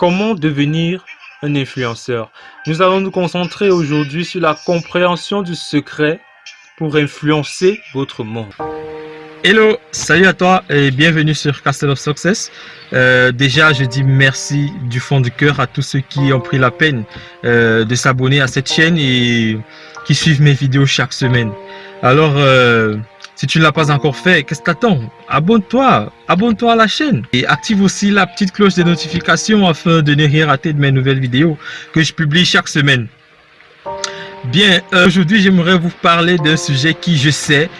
Comment devenir un influenceur? Nous allons nous concentrer aujourd'hui sur la compréhension du secret pour influencer votre monde. Hello, salut à toi et bienvenue sur Castle of Success. Euh, déjà, je dis merci du fond du cœur à tous ceux qui ont pris la peine euh, de s'abonner à cette chaîne et qui suivent mes vidéos chaque semaine. Alors, euh, si tu ne l'as pas encore fait, qu'est-ce que t'attends? Abonne-toi, abonne-toi à la chaîne et active aussi la petite cloche de notification afin de ne rien rater de mes nouvelles vidéos que je publie chaque semaine. Bien, aujourd'hui j'aimerais vous parler d'un sujet qui, je sais,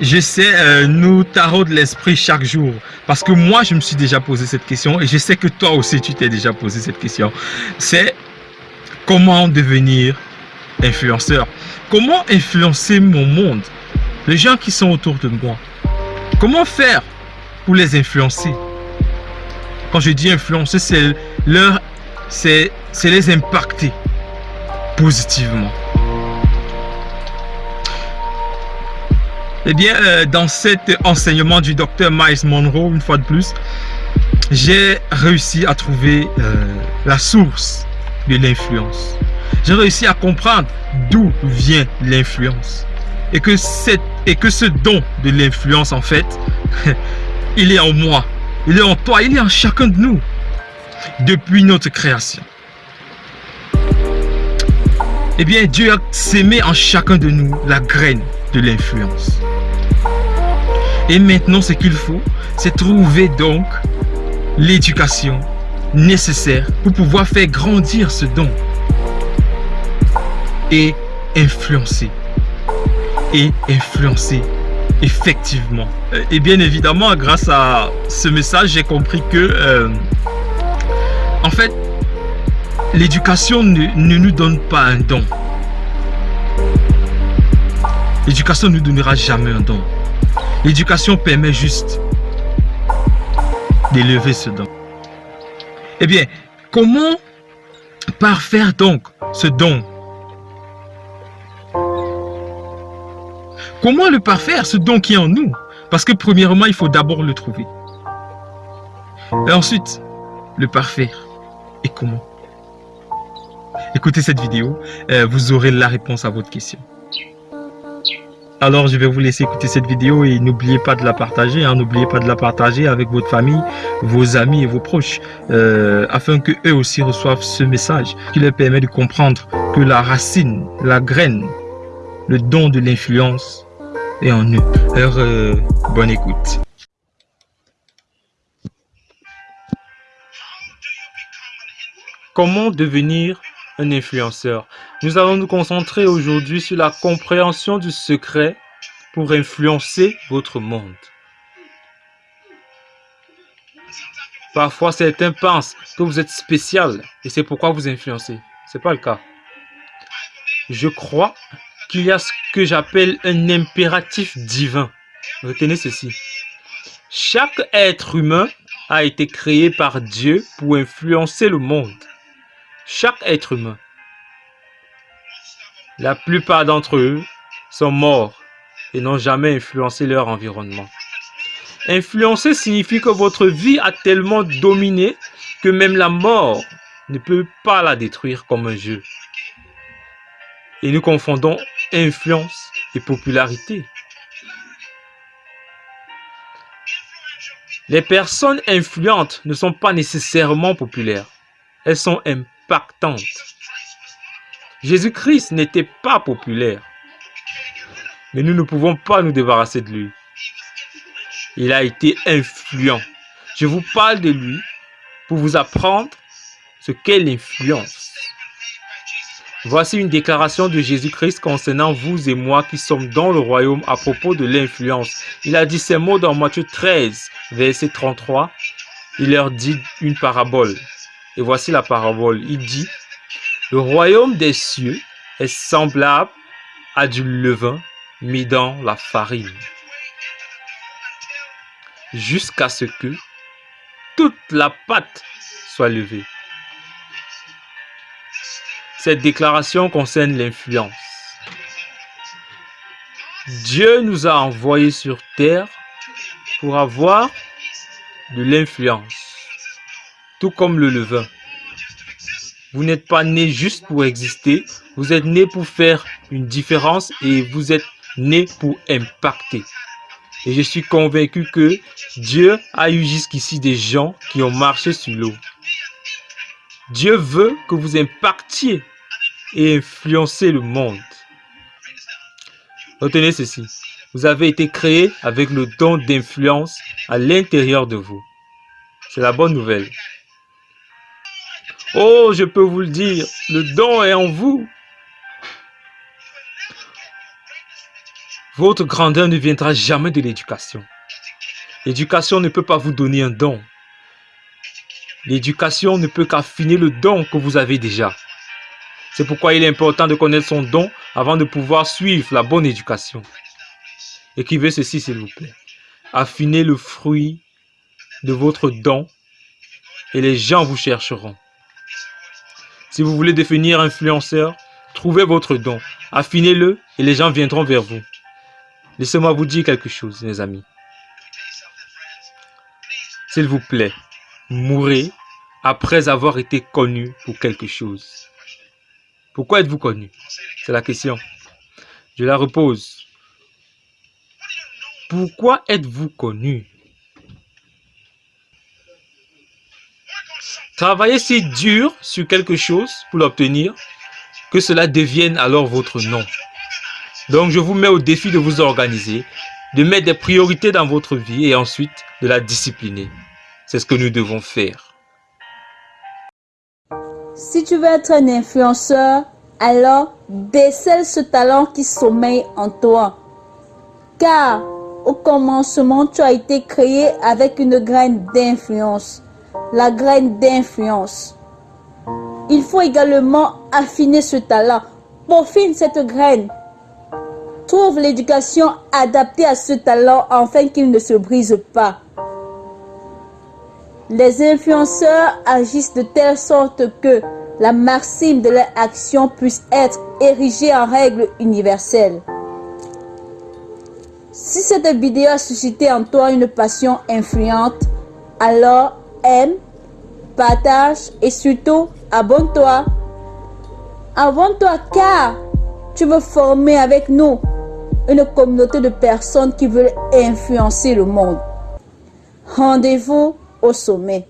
je sais, euh, nous taraude l'esprit chaque jour. Parce que moi, je me suis déjà posé cette question et je sais que toi aussi, tu t'es déjà posé cette question. C'est comment devenir influenceur? Comment influencer mon monde? Les gens qui sont autour de moi. Comment faire pour les influencer? Quand je dis influencer, c'est leur, c'est les impacter positivement. Eh bien, euh, dans cet enseignement du docteur Miles Monroe, une fois de plus, j'ai réussi à trouver euh, la source de l'influence. J'ai réussi à comprendre d'où vient l'influence et et que ce don de l'influence, en fait, il est en moi, il est en toi, il est en chacun de nous, depuis notre création. Eh bien, Dieu a sémé en chacun de nous la graine de l'influence. Et maintenant, ce qu'il faut, c'est trouver donc l'éducation nécessaire pour pouvoir faire grandir ce don et influencer et influencer effectivement. Euh, et bien évidemment, grâce à ce message, j'ai compris que, euh, en fait, l'éducation ne, nous donne pas un don. L'éducation ne nous donnera jamais un don. L'éducation permet juste d'élever ce don. Eh bien, comment parfaire donc ce don? Comment le parfaire, ce don qui est en nous? Parce que premièrement, il faut d'abord le trouver. Et ensuite, le parfaire. Et comment? Écoutez cette vidéo, euh, vous aurez la réponse à votre question. Alors, je vais vous laisser écouter cette vidéo et n'oubliez pas de la partager. Hein. N'oubliez pas de la partager avec votre famille, vos amis et vos proches, euh, afin que eux aussi reçoivent ce message qui leur permet de comprendre que la racine, la graine, le don de l'influence et en eux. Alors, euh, bonne écoute. Comment devenir un influenceur Nous allons nous concentrer aujourd'hui sur la compréhension du secret pour influencer votre monde. Parfois, certains pensent que vous êtes spécial et c'est pourquoi vous influencez. Ce n'est pas le cas. Je crois qu'il y a ce que j'appelle un impératif divin. Retenez ceci. Chaque être humain a été créé par Dieu pour influencer le monde. Chaque être humain. La plupart d'entre eux sont morts et n'ont jamais influencé leur environnement. Influencer signifie que votre vie a tellement dominé que même la mort ne peut pas la détruire comme un jeu. Et nous confondons influence et popularité. Les personnes influentes ne sont pas nécessairement populaires. Elles sont impactantes. Jésus-Christ n'était pas populaire. Mais nous ne pouvons pas nous débarrasser de lui. Il a été influent. Je vous parle de lui pour vous apprendre ce qu'est l'influence. Voici une déclaration de Jésus-Christ concernant vous et moi qui sommes dans le royaume à propos de l'influence. Il a dit ces mots dans Matthieu 13, verset 33. Il leur dit une parabole. Et voici la parabole. Il dit, le royaume des cieux est semblable à du levain mis dans la farine. Jusqu'à ce que toute la pâte soit levée. Cette déclaration concerne l'influence. Dieu nous a envoyés sur terre pour avoir de l'influence, tout comme le levain. Vous n'êtes pas né juste pour exister, vous êtes né pour faire une différence et vous êtes né pour impacter. Et je suis convaincu que Dieu a eu jusqu'ici des gens qui ont marché sur l'eau. Dieu veut que vous impactiez et influencez le monde. Retenez ceci. Vous avez été créé avec le don d'influence à l'intérieur de vous. C'est la bonne nouvelle. Oh, je peux vous le dire, le don est en vous. Votre grandeur ne viendra jamais de l'éducation. L'éducation ne peut pas vous donner un don. L'éducation ne peut qu'affiner le don que vous avez déjà. C'est pourquoi il est important de connaître son don avant de pouvoir suivre la bonne éducation. Écrivez ceci s'il vous plaît. Affinez le fruit de votre don et les gens vous chercheront. Si vous voulez devenir influenceur, trouvez votre don, affinez-le et les gens viendront vers vous. Laissez-moi vous dire quelque chose, mes amis. S'il vous plaît, mourrez après avoir été connu pour quelque chose. Pourquoi êtes-vous connu? C'est la question. Je la repose. Pourquoi êtes-vous connu? Travaillez si dur sur quelque chose pour l'obtenir que cela devienne alors votre nom. Donc je vous mets au défi de vous organiser, de mettre des priorités dans votre vie et ensuite de la discipliner. C'est ce que nous devons faire. Si tu veux être un influenceur, alors décèle ce talent qui sommeille en toi. Car au commencement, tu as été créé avec une graine d'influence. La graine d'influence. Il faut également affiner ce talent. Peaufine cette graine Trouve l'éducation adaptée à ce talent afin qu'il ne se brise pas. Les influenceurs agissent de telle sorte que la maxime de leur action puisse être érigée en règle universelle. Si cette vidéo a suscité en toi une passion influente, alors aime, partage et surtout abonne-toi. Abonne-toi car tu veux former avec nous une communauté de personnes qui veulent influencer le monde. Rendez-vous au sommet.